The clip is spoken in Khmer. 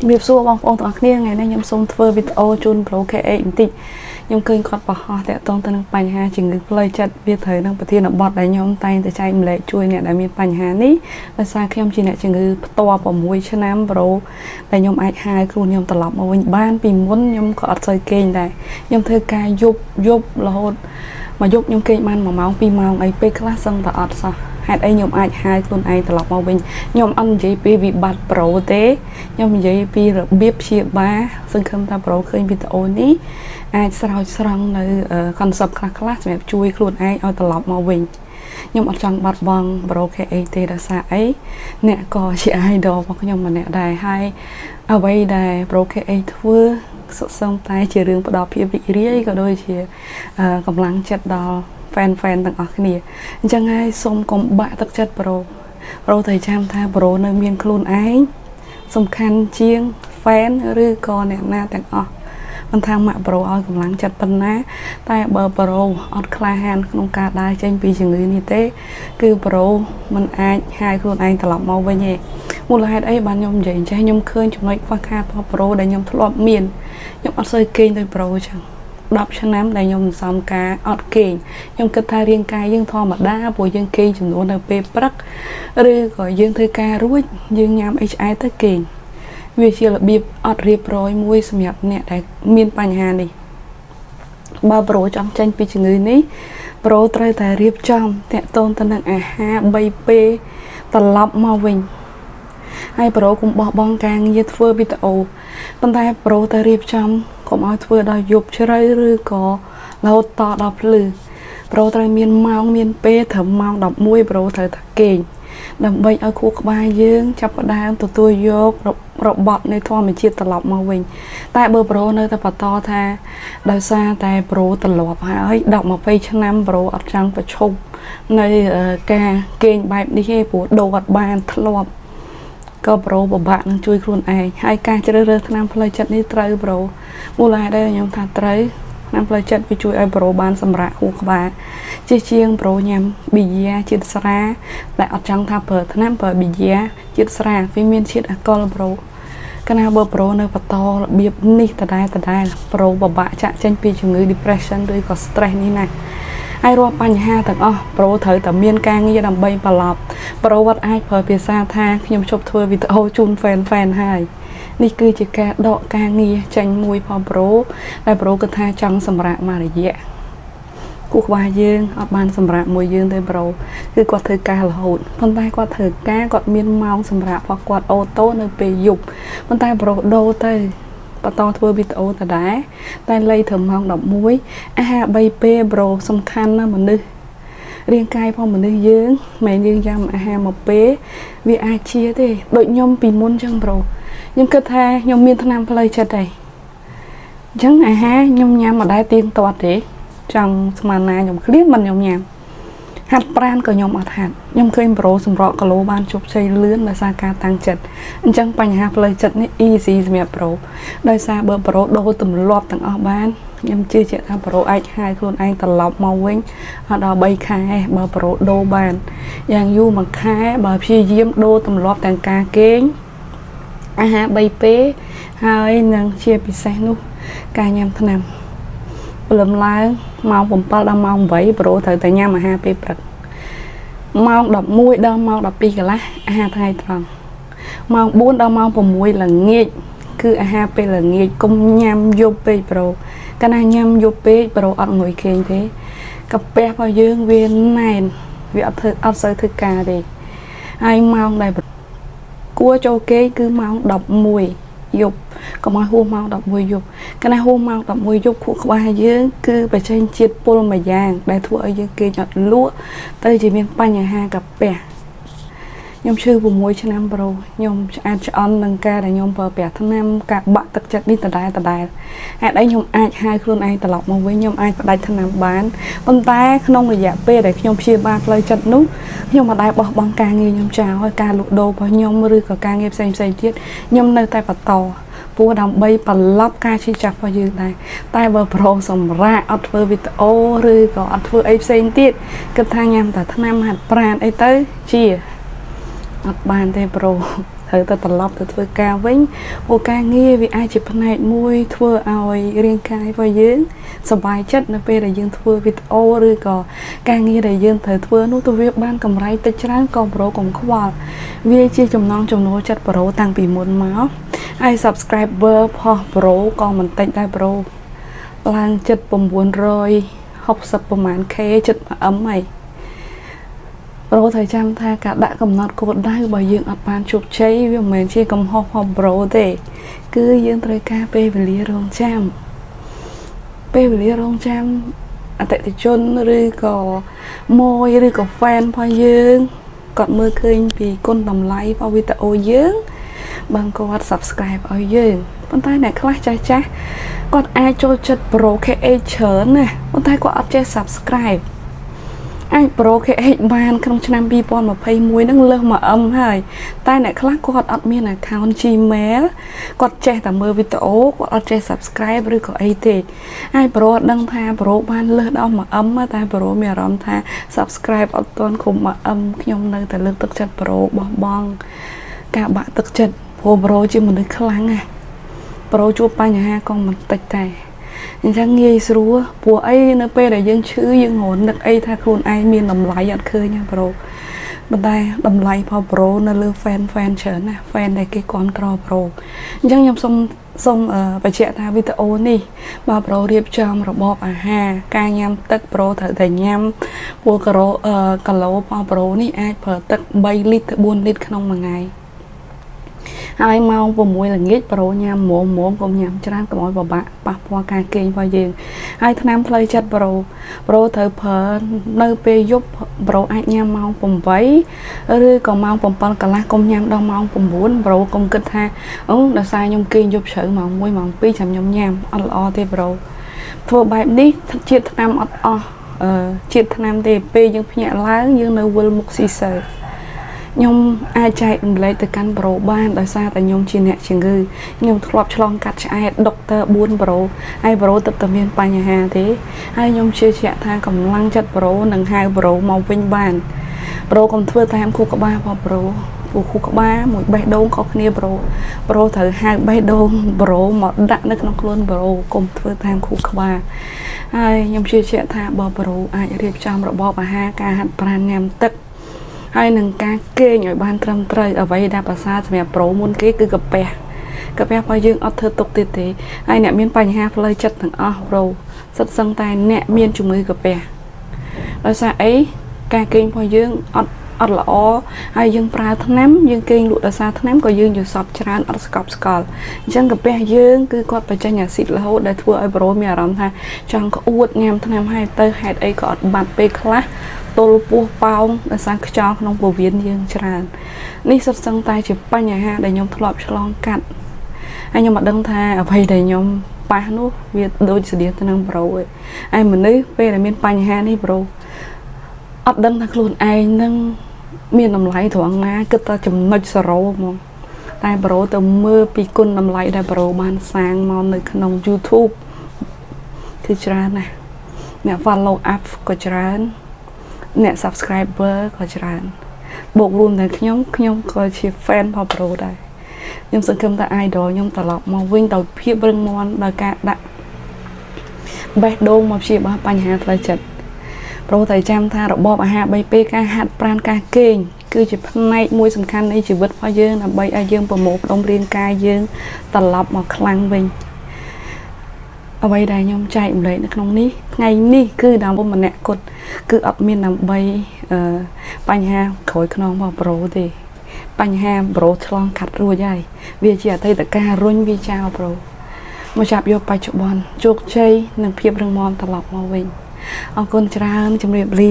ជំរាបសួរបងប្អូនទាំងអស់គ្នាថ្ងៃនេះខ្ញុំសូមធ្វើវីដេអូជូន Pro KA បន្តិចខ្ញុំឃើញគាត់បោះហោះតាក់ទងទៅនឹងបញ្ហាជំងឺផ្លូវចិត្តវាត្រូវនឹងប្រធានបទដែលខ្ញុំតែងតែចែកម្លែកជួយអ្នកដែលមានបញ្ហានេះដោយសារខ្ញុំជាអ្នកជំងឺផ្ទាល់6ឆ្នាំ Pro ដែលខ្ញុំអាចហៅខ្លួនខ្ញុំត្រឡប់មកវិញបានពីមុនខ្ញុំក៏អត់សូវគេងដែរខ្ញុំធ្វើការយប់យប់រហូតមកយប់ខ្ញុំគេងបាន1ម៉ោង2ម៉ោងអីពេលខ្លះសឹងតែអត់សោះ ហេតុអីខ្ញុំអាចហៅខ្លួនឯងត្រឡប់មកវិញខ្ញុំអត់និយាយពីវិបត្តិប្រូទេខ្ញុំនិយាយពីរបៀបព្យាបាលសង្ឃឹមថាប្រូឃើញវីដេអូនេះអាចស្រោចស្រង់នៅ concept ខ្លះខ្លះសម្រាប់ជួយខ្លួនឯងឲ្យត្រឡប់មកវិញខ្ញុំអត់ចង់បាត់បង់ Pro KA ទេដោយសារអីអ្នកក៏ជា idol របស់ខ្ញុំម្នាក់ដែរហើយអ្វីដែល Pro KA ធ្វើសុខសង្ឃតែជារឿងផ្ដល់ភាពរីករាយក៏ដូចជាកម្លាំងចិត្តដល់ fan fan ទាំងអស់គ្នាអញ្ចឹងហើយសូមកុំបាក់ទឹកចិត្តប្រូប្រូត្រូវចាំថាប្រូនៅមានខ្លួនឯងសំខាន់ជាង fan ឬក៏អ្នកណាទាំងអស់មិនថាម៉ាក់ប្រូឲ្យកម្លាំងចិត្តប៉ុណ្ណា តែបើប្រូអត់ក្លាហានក្នុងការដើរចេញពីជំងឺនេះទេ គឺប្រូមិនអាចហាយខ្លួនឯងត្រឡប់មកវិញទេមូលហេតុអីបានខ្ញុំនិយាយអញ្ចឹងខ្ញុំឃើញចំណុចខ្វះខាតរបស់ប្រូដែលខ្ញុំធ្លាប់មានខ្ញុំអត់សូវគេងដោយប្រូអញ្ចឹង 10ឆ្នាំដែលខ្ញុំសន្សំការអត់គេងខ្ញុំគិតថារាងកាយយើងធម្មតាព្រោះយើងគេងចំនួននៅពេលព្រឹកឬក៏យើងធ្វើការរួចយើងញ៉ាំអីឆ្អែតទៅគេងវាជារបៀបអត់រៀបរយមួយសម្រាប់អ្នកដែលមានបញ្ហានេះបើប្រូចង់ចេញពីជំងឺនេះប្រូត្រូវតែរៀបចំតាក់ទងទៅនឹងអាហារ3ពេលត្រឡប់មកវិញហើយប្រូកុំបោះបង់ការងារធ្វើវីដេអូប៉ុន្តែប្រូទៅរៀបចំ កុំឲ្យធ្វើដល់យប់ជ្រៅឬក៏រហូតតដល់ភ្លឺប្រូត្រូវមានម៉ោងមានពេលត្រឹមម៉ោង11ប្រូត្រូវតែគេងដើម្បីឲ្យខួរក្បាលយើងចាប់ផ្ដើមទទួលយករបត់នៃធម្មជាតិត្រឡប់មកវិញតែបើប្រូនៅតែបន្តថាដោយសារតែប្រូត្រឡប់ហើយ10 20ឆ្នាំប្រូអត់ចង់ប្រឈប់នៅការគេងបែបនេះទេព្រោះដូរអត់បានធ្លាប់ ក៏ប្រូពិបាកនឹងជួយខ្លួនឯងហើយការជ្រើសរើសថ្នាំផ្លូវចិត្តនេះត្រូវប្រូមូលហេតុដែលខ្ញុំថាត្រូវថ្នាំផ្លូវចិត្តវាជួយឲ្យប្រូបានសម្រាកហួរក្បាលជាជាងប្រូញ៉ាំប៊ីយ៉ាជាតិស្រាដែលអត់ចង់ថាប្រើថ្នាំប្រើប៊ីយ៉ាជាតិស្រាវាមានជាតិអាល់កុលប្រូកាលណាបើប្រូនៅបន្តរបៀបនេះដដែលដដែលប្រូពិបាកចាក់ចេញពីជំងឺ depression ឬក៏ stress នេះណា ហើយរាល់បញ្ហាទាំងអស់ប្រូត្រូវតែមានការងារដើម្បីប្រឡប់ប្រូវត្តអាចប្រើភាសាថាខ្ញុំជប់ធ្វើវីដេអូជូន fan fan ហើយនេះគឺជាការដកការងារចេញមួយផងប្រូដែលប្រូគិតថាចង់សម្រាប់មករយៈគូក្បាលយើងអត់បានសម្រាប់មួយយើងទេប្រូគឺគាត់ធ្វើការរហូតប៉ុន្តែគាត់ធ្វើការគាត់មានម៉ោងសម្រាប់របស់គាត់អូតូនៅពេលយប់ប៉ុន្តែប្រូដូរទៅ បន្តធ្វើវីដេអូដដែលតែលៃត្រឹមម៉ោង11អាហារ3ពេលប្រូសំខាន់ណាស់មនុស្សរាងកាយផងមនុស្សយើងមិនយើងញ៉ាំអាហារមួយពេលវាអាចជាទេដូចខ្ញុំពីមុនចឹងប្រូខ្ញុំគិតថាខ្ញុំមានថ្នាំផ្លូវចិត្តដែរអញ្ចឹងអាហារខ្ញុំញ៉ាំមិនដែលទៀងទាត់ទេចង់ស្មានណាខ្ញុំឃ្លានមិនខ្ញុំញ៉ាំ ហាត់ប្រានក៏ខ្ញុំអត់ហាត់ខ្ញុំឃើញប្រូសម្រក់គីឡូបានជោគជ័យលឿនដោយសារការតាំងចិត្តអញ្ចឹងបញ្ហាផ្លូវចិត្តនេះ easy សម្រាប់ប្រូដោយសារបើប្រូដូរទម្លាប់ទាំងអស់បានខ្ញុំជឿជាក់ថាប្រូអាចហាយខ្លួនឯងត្រឡប់មកវិញអត់ដល់3ខែបើប្រូដូរបានយ៉ាងយូរមួយខែបើព្យាយាមដូរទម្លាប់ទាំងការគេងអាហារ3ពេលហើយនឹងជាពិសេសនោះការញ៉ាំថ្នាំ ព្រលឹមឡើងម៉ោង7ដល់ម៉ោង8ប្រូត្រូវតែញ៉ាំអាហារពេលព្រឹកម៉ោង11ដល់ម៉ោង12កន្លះអាហារថ្ងៃត្រង់ម៉ោង4ដល់ម៉ោង6ល្ងាចគឺអាហារពេលល្ងាចកុំញ៉ាំយប់ពេកប្រូកាលណាញ៉ាំយប់ពេកប្រូអត់ងុយគេងទេកាពះរបស់យើងវាណែនវាអត់ធ្វើអត់សូវធ្វើការទេហើយម៉ោងដែលគួរចូលគេងគឺម៉ោង11 យប់កុំឲ្យហួសម៉ោង11យប់កាលណាហួសម៉ោង11យប់ខួរក្បាលយើងគឺបញ្ចេញជាតិពុលមួយយ៉ាង ដែលធ្វើឲ្យយើងគេងអត់លក់ទៅជាមានបញ្ហាកាពះ ខ្ញុំឈឺ6ឆ្នាំប្រូខ្ញុំឆ្អាតឆ្អន់នឹងការដែលខ្ញុំប្រើប្រាស់ថ្នាំការបាក់ទឹកចិត្តនេះដដែលដដែលហេតុអីខ្ញុំអាចហៅខ្លួនឯងត្រឡប់មកវិញខ្ញុំអាចផ្ដាច់ថ្នាំបានប៉ុន្តែក្នុងរយៈពេលដែលខ្ញុំព្យាបាលផ្លូវចិត្តនោះខ្ញុំមិនដែលបោះបង់ការងារខ្ញុំចោលហើយការលក់ដូររបស់ខ្ញុំឬក៏ការងារផ្សេងផ្សេងទៀតខ្ញុំនៅតែបន្តព្រោះដើម្បីប្រឡប់ការឈឺចាប់របស់យើងដែរតែបើប្រូសម្រាប់អត់ធ្វើវីដេអូឬក៏អត់ធ្វើអីផ្សេងទៀតគិតថាញ៉ាំតែថ្នាំហាត់ប្រាណអីទៅជា អត់បានទេប្រូត្រូវទៅត្រឡប់ទៅធ្វើការវិញព្រោះការងារវាអាចជាផ្នែកមួយធ្វើឲ្យរាងកាយរបស់យើងសប្បាយចិត្តនៅពេលដែលយើងធ្វើវីដេអូឬក៏ការងារដែលយើងត្រូវធ្វើនោះទៅវាបានកម្រៃតិចច្រើនក៏ប្រូកុំខ្វល់វាជាចំណងចំណូលចិត្តប្រូតាំងពីមុនមកហើយ subscriber ផុសប្រូក៏មិនតិចដែរប្រូឡើងចិត្ត960ប្រហែល K ចិត្ត 1M ហើយ ប្រូត្រូវចាំថាការដាក់កំណត់គោលដៅរបស់យើងអត់បានជោគជ័យវាមិនមែនជាកំហុសរបស់ប្រូទេ គឺយើងត្រូវការពេលវេលារងចាំពេលវេលារងចាំអតិថិជនឬក៏ម៉ួយឬក៏ fan របស់យើងគាត់មើលឃើញពីគុណតម្លៃរបស់វីដេអូយើងបានគាត់ subscribe ឲ្យយើងប៉ុន្តែអ្នកខ្លះចាស់ចាស់គាត់អាចចូលចិត្ត Pro KH ច្រើនណាប៉ុន្តែគាត់អត់ចេះ subscribe អាច Pro KH បានក្នុងឆ្នាំ2021នឹងលើស 1M ហើយ តែអ្នកខ្លះគាត់អត់មាន account Gmail គាត់ចេះតែមើលវីដេអូគាត់អត់ចេះ subscribe ឬក៏អីទេហើយ Pro អត់ដឹងថា Pro បានលើសដល់ 1M តែ Pro មានអារម្មណ៍ថា subscribe អត់ទាន់គ្រប់ 1M ខ្ញុំនៅតែលើកទឹកចិត្ត Pro បោះបង់ការបាក់ទឹកចិត្តព្រោះ Pro ជាមនុស្សខ្លាំងណាស់ប្រូជួបបញ្ហាក៏មិនតិចដែរ អញ្ចឹងងាយស្រួលព្រោះអីនៅពេលដែលយើងឈឺយើងរនឹកអីថាខ្លួនឯងមានតម្លៃអត់ឃើញណាប្រូប៉ុន្តែតម្លៃផលប្រូនៅលើ fan fan ច្រើនណា fan ដែលគេគ្រប់គ្រងប្រូអញ្ចឹងខ្ញុំសូមសូមបញ្ជាក់ថាវីដេអូនេះបើប្រូរៀបចំរបបអាហារការញ៉ាំទឹកប្រូត្រូវតែញ៉ាំព្រោះគីឡូគីឡូរបស់ប្រូនេះអាចប្រើទឹក3លីត្រទៅ4លីត្រក្នុងមួយថ្ងៃ ហើយម៉ោង6ល្ងាចប្រូញ៉ាំមុំមុំកុំញ៉ាំច្រើនកុំឲ្យពិបាកប៉ះពាល់ការគេងរបស់យើងហើយថ្នាំផ្លូវចិត្តប្រូប្រូត្រូវប្រើនៅពេលយប់ប្រូអាចញ៉ាំម៉ោង8ឬក៏ម៉ោង7កន្លះកុំញ៉ាំដល់ម៉ោង9ប្រូកុំគិតថាអូដោយសារខ្ញុំគេងយប់ជ្រៅម៉ោង1ម៉ោង2ចាំខ្ញុំញ៉ាំអត់ល្អទេប្រូធ្វើបែបនេះជាតិថ្នាំអត់អស់អឺជាតិថ្នាំទេពេលយើងភ្ញាក់ឡើងយើងនៅវិលមុខស៊ីសើ ខ្ញុំអាចចែករំលែកទៅកាន់ប្រូបានដោយសារតែខ្ញុំជាអ្នកជំងឺខ្ញុំធ្លាប់ឆ្លងកាត់ឆ្អែតដុកទ័រ4ប្រូហើយប្រូទឹកតែមានបញ្ហាទេហើយខ្ញុំជឿជាក់ថាកម្លាំងចិត្តប្រូនឹងហៅប្រូមកវិញបានប្រូកុំធ្វើតាមគូក្បាលរបស់ប្រូពូគូក្បាលមួយបេះដូងខុសគ្នាប្រូប្រូត្រូវហៅបេះដូងប្រូមកដាក់នៅក្នុងខ្លួនប្រូកុំធ្វើតាមគូក្បាលហើយខ្ញុំជឿជាក់ថាបើប្រូអាចរៀបចំរបបអាហារការហាត់ប្រាណញ៉ាំទឹក ហើយនឹងការគេងឲ្យបានត្រឹមត្រូវអ្វីដែលប្រសើរសម្រាប់ប្រូមុនគេគឺកាពះកាពះរបស់យើងអត់ធ្វើទុកទៀតទេហើយអ្នកមានបញ្ហាផ្លូវចិត្តទាំងអស់ប្រូសិតសឹងតែអ្នកមានជំងឺកាពះដោយសារអីការគេងរបស់យើងអត់ អត់ល្អហើយយើងប្រើថ្នាំយើងគេងលក់ដោយសារថ្នាំក៏យើងយល់សពច្រើនអត់ស្កប់ស្កល់អញ្ចឹងកាពះយើងគឺគាត់បញ្ចេញអាស៊ីតរហូតដែលធ្វើឲ្យប្រូមានអារម្មណ៍ថាចង់ក្អួតញ៉ាំថ្នាំហើយទៅហេតុអីក៏អត់បាត់ពេលខ្លះទល់ពោះប៉ោងដោយសារខ្យល់ក្នុងពោះវៀនយើងច្រើននេះសុទ្ធសឹងតែជាបញ្ហាដែលខ្ញុំធ្លាប់ឆ្លងកាត់ហើយខ្ញុំអត់ដឹងថាអ្វីដែលខ្ញុំប៉ះនោះវាដូចស្តៀងទៅនឹងប្រូឯងហើយមនុស្សពេលដែលមានបញ្ហានេះប្រូអត់ដឹងថាខ្លួនឯងនឹង មានតម្លៃត្រង់ណាគិតតែចំណុចសរោហ្មងតែប្រូទៅមើលពីគុណតម្លៃដែលប្រូបានសាងមកនៅក្នុង YouTube គឺច្រើនណាស់អ្នក follow up ក៏ច្រើនអ្នក subscriber ក៏ច្រើនបូករួមទាំងខ្ញុំខ្ញុំក៏ជា fan របស់ប្រូដែរខ្ញុំសង្ឃឹមថា idol ខ្ញុំត្រឡប់មកវិញដោយភាពរឹងមាំដោយការដាក់បេះដូងមកព្យាបាលបញ្ហាផ្លូវចិត្ត ប្រូតែចាំថារបបអាហារ3ពេលការហាត់ប្រាណការគេងគឺជាផ្នែកមួយសំខាន់នៃជីវិតរបស់យើងដើម្បីឲ្យយើងប្រមូលផ្ដុំរាងកាយយើងត្រឡប់មកខ្លាំងវិញអ្វីដែលខ្ញុំចែកម្លែកនៅក្នុងនេះថ្ងៃនេះគឺដើម្បីម្នាក់គត់គឺអត់មានដើម្បីអឺបញ្ហាក្រួយខ្នងរបស់ប្រូទេ បញ្ហាប្រូឆ្លងកាត់រួចហើយវាជាអតីតកាលរុញវាចោលប្រូមកចាប់យកបច្ចុប្បន្នជោគជ័យនិងភាពរឹងមាំត្រឡប់មកវិញ អរគុណច្រើនជម្រាបលា